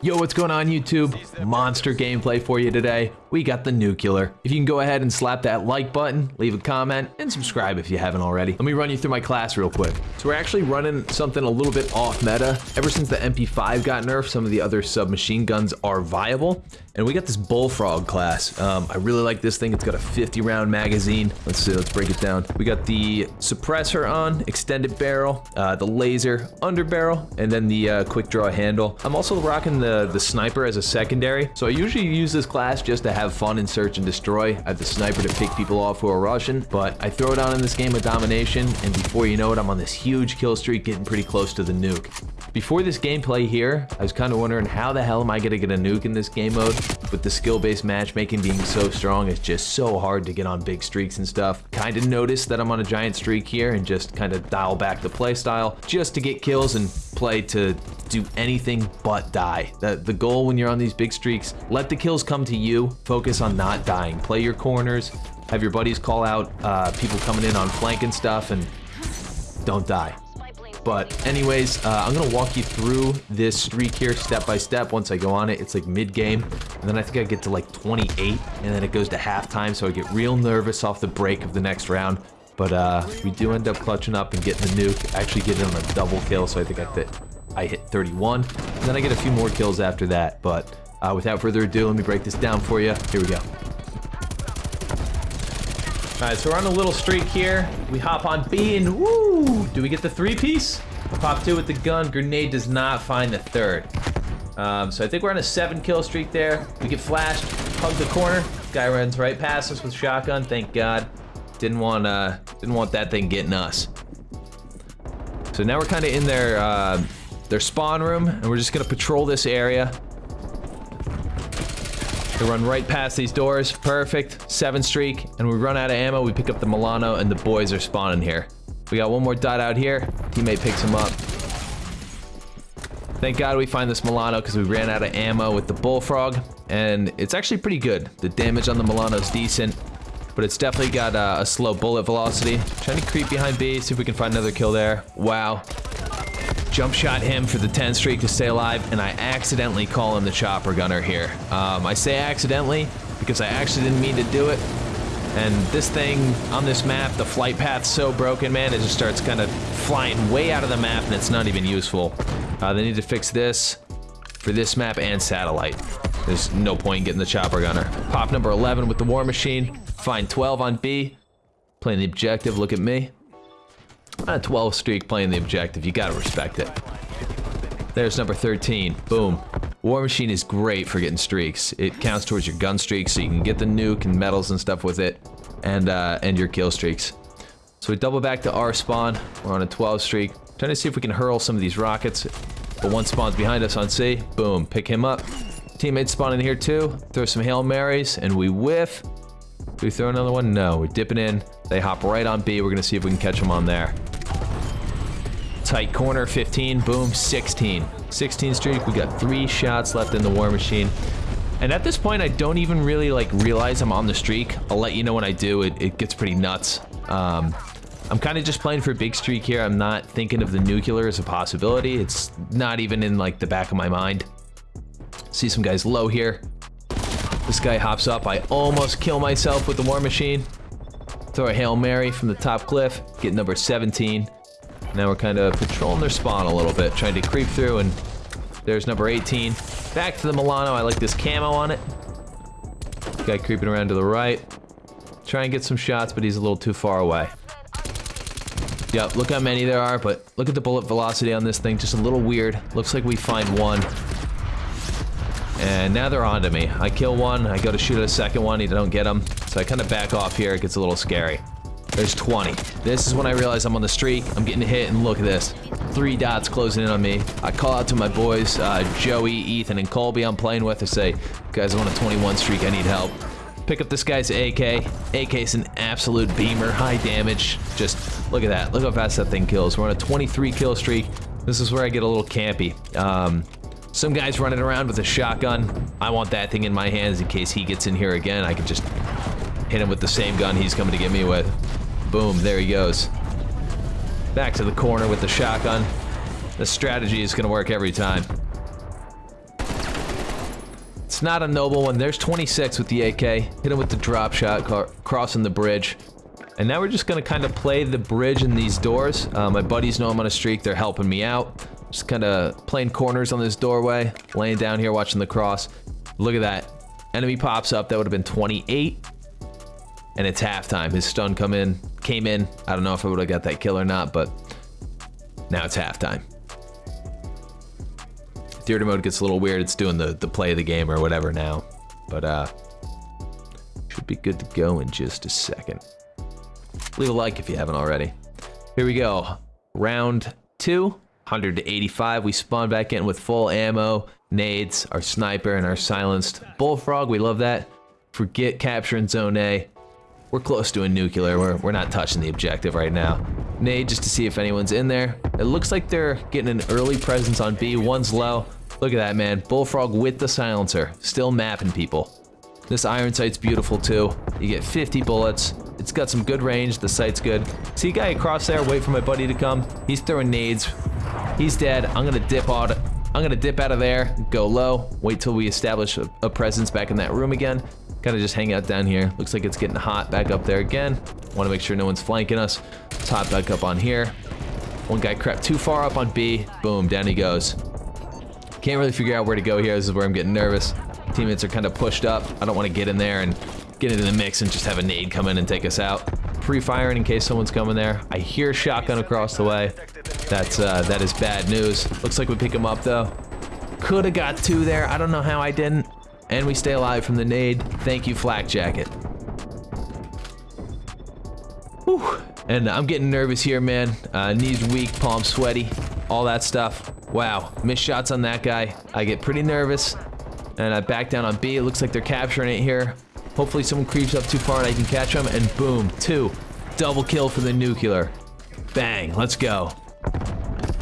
Yo, what's going on YouTube? Monster gameplay for you today. We got the nuclear. If you can go ahead and slap that like button, leave a comment, and subscribe if you haven't already. Let me run you through my class real quick. So we're actually running something a little bit off meta. Ever since the MP5 got nerfed, some of the other submachine guns are viable. And we got this Bullfrog class. Um, I really like this thing. It's got a 50 round magazine. Let's see, let's break it down. We got the suppressor on, extended barrel, uh, the laser under barrel, and then the uh, quick draw handle. I'm also rocking the, the sniper as a secondary. So I usually use this class just to have fun and search and destroy. I have the sniper to pick people off who are rushing, but I throw it on in this game of domination, and before you know it, I'm on this huge kill streak getting pretty close to the nuke. Before this gameplay here, I was kind of wondering how the hell am I going to get a nuke in this game mode? With the skill-based matchmaking being so strong, it's just so hard to get on big streaks and stuff. Kind of noticed that I'm on a giant streak here and just kind of dial back the playstyle just to get kills and play to do anything but die. The, the goal when you're on these big streaks, let the kills come to you, focus on not dying. Play your corners, have your buddies call out uh, people coming in on flank and stuff, and don't die. But anyways, uh, I'm gonna walk you through this streak here step by step once I go on it. It's like mid-game, and then I think I get to like 28, and then it goes to halftime, so I get real nervous off the break of the next round. But uh, we do end up clutching up and getting the nuke, actually getting on a double kill, so I think I hit, I hit 31. And then I get a few more kills after that, but uh, without further ado, let me break this down for you. Here we go. All right, so we're on a little streak here. We hop on B and woo! Do we get the three piece? Pop two with the gun. Grenade does not find the third. Um, so I think we're on a seven kill streak there. We get flashed, hug the corner. Guy runs right past us with shotgun. Thank God. Didn't want uh, didn't want that thing getting us. So now we're kind of in their uh, their spawn room, and we're just gonna patrol this area. They run right past these doors. Perfect. Seven streak. And we run out of ammo. We pick up the Milano and the boys are spawning here. We got one more dot out here. Teammate picks him up. Thank God we find this Milano because we ran out of ammo with the Bullfrog. And it's actually pretty good. The damage on the Milano is decent. But it's definitely got uh, a slow bullet velocity. Trying to creep behind B, see if we can find another kill there. Wow. Jump shot him for the 10 streak to stay alive, and I accidentally call him the chopper gunner here. Um, I say accidentally because I actually didn't mean to do it. And this thing on this map, the flight path's so broken, man, it just starts kind of flying way out of the map and it's not even useful. Uh, they need to fix this for this map and satellite. There's no point in getting the chopper gunner. Pop number 11 with the war machine. Find 12 on B. Playing the objective, look at me. A 12 streak playing the objective, you gotta respect it. There's number 13, boom. War Machine is great for getting streaks. It counts towards your gun streaks, so you can get the nuke and medals and stuff with it, and uh, and your kill streaks. So we double back to our spawn. We're on a 12 streak. Trying to see if we can hurl some of these rockets. But one spawns behind us on C. Boom, pick him up. Teammates spawn in here too. Throw some Hail Marys, and we whiff. Do we throw another one? No, we're dipping in. They hop right on B. We're gonna see if we can catch them on there. Tight corner, 15, boom, 16. 16 streak, we got three shots left in the war machine. And at this point, I don't even really like realize I'm on the streak. I'll let you know when I do, it, it gets pretty nuts. Um, I'm kind of just playing for a big streak here. I'm not thinking of the nuclear as a possibility. It's not even in like the back of my mind. See some guys low here. This guy hops up. I almost kill myself with the war machine. Throw a Hail Mary from the top cliff. Get number 17. Now we're kind of patrolling their spawn a little bit, trying to creep through, and there's number 18. Back to the Milano, I like this camo on it. Guy creeping around to the right. Try and get some shots, but he's a little too far away. Yep, look how many there are, but look at the bullet velocity on this thing, just a little weird. Looks like we find one. And now they're onto me. I kill one, I go to shoot at a second one, you don't get him. So I kind of back off here, it gets a little scary. There's 20. This is when I realize I'm on the streak. I'm getting hit, and look at this. Three dots closing in on me. I call out to my boys, uh, Joey, Ethan, and Colby I'm playing with. I say, guys, I'm on a 21 streak. I need help. Pick up this guy's AK. AK's an absolute beamer. High damage. Just look at that. Look how fast that thing kills. We're on a 23 kill streak. This is where I get a little campy. Um, some guy's running around with a shotgun. I want that thing in my hands in case he gets in here again. I can just hit him with the same gun he's coming to get me with. Boom, there he goes. Back to the corner with the shotgun. The strategy is going to work every time. It's not a noble one. There's 26 with the AK. Hit him with the drop shot, crossing the bridge. And now we're just gonna kind of play the bridge in these doors. Uh, my buddies know I'm on a streak. They're helping me out. Just kind of playing corners on this doorway. Laying down here watching the cross. Look at that. Enemy pops up. That would have been 28. And it's halftime. His stun come in, came in. I don't know if I would have got that kill or not, but now it's halftime. Theater mode gets a little weird. It's doing the, the play of the game or whatever now. But uh, should be good to go in just a second. Leave a like if you haven't already. Here we go. Round two, 185. We spawn back in with full ammo, nades, our sniper, and our silenced bullfrog. We love that. Forget capturing zone A. We're close to a nuclear. We're, we're not touching the objective right now. Nade just to see if anyone's in there. It looks like they're getting an early presence on B. One's low. Look at that, man. Bullfrog with the silencer. Still mapping people. This iron sight's beautiful too. You get 50 bullets. It's got some good range. The sight's good. See a guy across there. Wait for my buddy to come. He's throwing nades. He's dead. I'm gonna dip out. I'm gonna dip out of there. Go low. Wait till we establish a presence back in that room again. Kind of just hang out down here. Looks like it's getting hot back up there again. Want to make sure no one's flanking us. Top back up on here. One guy crept too far up on B. Boom, down he goes. Can't really figure out where to go here. This is where I'm getting nervous. Teammates are kind of pushed up. I don't want to get in there and get into the mix and just have a nade come in and take us out. Pre-firing in case someone's coming there. I hear shotgun across the way. That's uh, that is bad news. Looks like we pick him up though. Could have got two there. I don't know how I didn't. And we stay alive from the nade. Thank you, Flak Jacket. Whew. And I'm getting nervous here, man. Uh, knees weak, palms sweaty, all that stuff. Wow, missed shots on that guy. I get pretty nervous. And I back down on B. It looks like they're capturing it here. Hopefully someone creeps up too far and I can catch them. And boom, two. Double kill for the nuclear. Bang, let's go.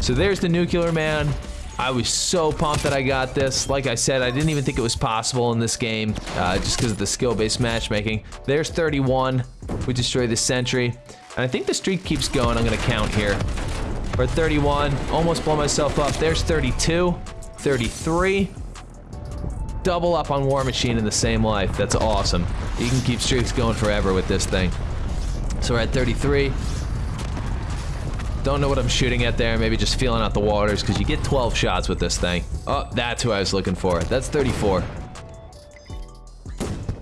So there's the nuclear man. I was so pumped that I got this. Like I said, I didn't even think it was possible in this game, uh, just because of the skill-based matchmaking. There's 31. We destroy the sentry. And I think the streak keeps going. I'm going to count here. We're 31. Almost blow myself up. There's 32. 33 double up on War Machine in the same life. That's awesome. You can keep streaks going forever with this thing. So we're at 33. Don't know what I'm shooting at there. Maybe just feeling out the waters because you get 12 shots with this thing. Oh, that's who I was looking for. That's 34.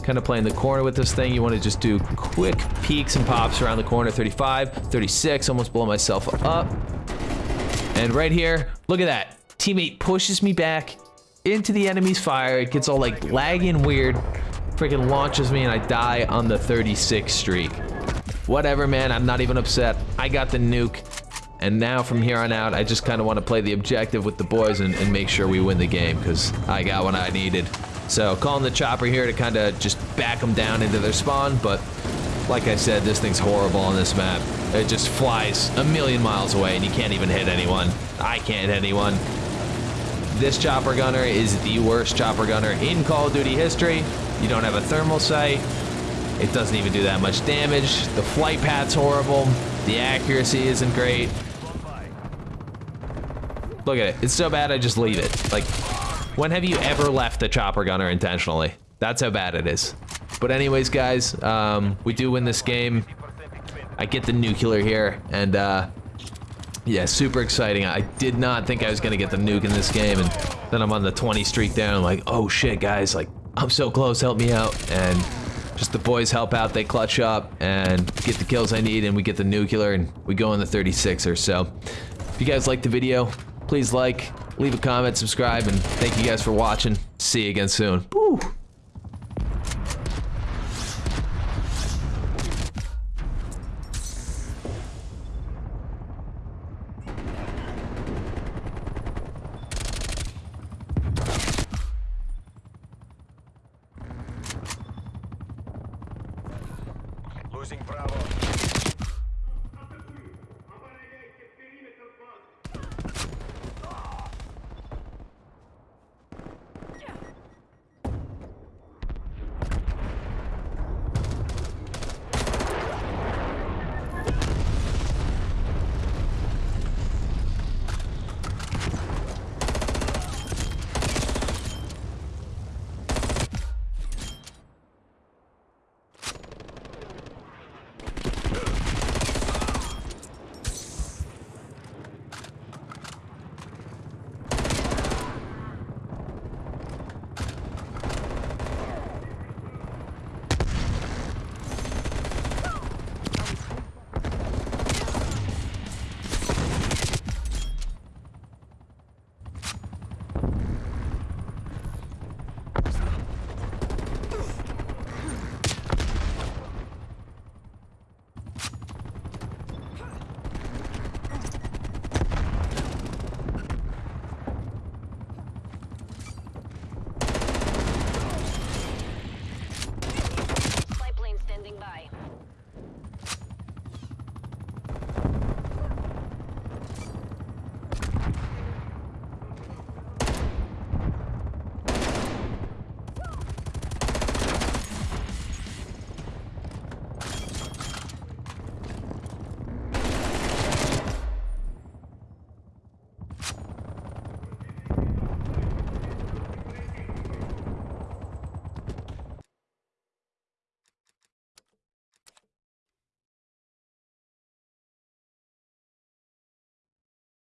Kind of playing the corner with this thing. You want to just do quick peeks and pops around the corner. 35, 36. Almost blow myself up. And right here, look at that. Teammate pushes me back into the enemy's fire. It gets all like laggy and weird. Freaking launches me and I die on the 36 streak. Whatever, man. I'm not even upset. I got the nuke. And now from here on out, I just kind of want to play the objective with the boys and, and make sure we win the game because I got what I needed. So calling the chopper here to kind of just back them down into their spawn. But like I said, this thing's horrible on this map. It just flies a million miles away and you can't even hit anyone. I can't hit anyone. This chopper gunner is the worst chopper gunner in Call of Duty history. You don't have a thermal sight. It doesn't even do that much damage. The flight path's horrible. The accuracy isn't great. Look at it. It's so bad I just leave it. Like, when have you ever left the chopper gunner intentionally? That's how bad it is. But anyways, guys, um, we do win this game. I get the nuclear here, and uh, yeah, super exciting. I did not think I was going to get the nuke in this game, and then I'm on the 20 streak there, I'm like, oh shit, guys, like, I'm so close, help me out, and just the boys help out, they clutch up, and get the kills I need, and we get the nuclear, and we go in the 36er, so if you guys liked the video, please like, leave a comment, subscribe, and thank you guys for watching. See you again soon.